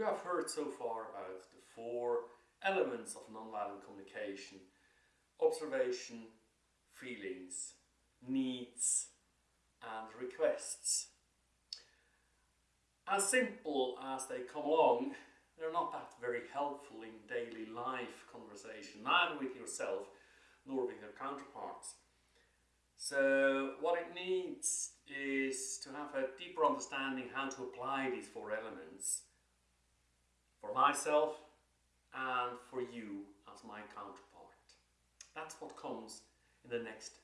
You have heard so far about the four elements of nonviolent communication observation, feelings, needs, and requests. As simple as they come along, they're not that very helpful in daily life conversation, neither with yourself nor with your counterparts. So what it needs is to have a deeper understanding how to apply these four elements myself and for you as my counterpart. That's what comes in the next.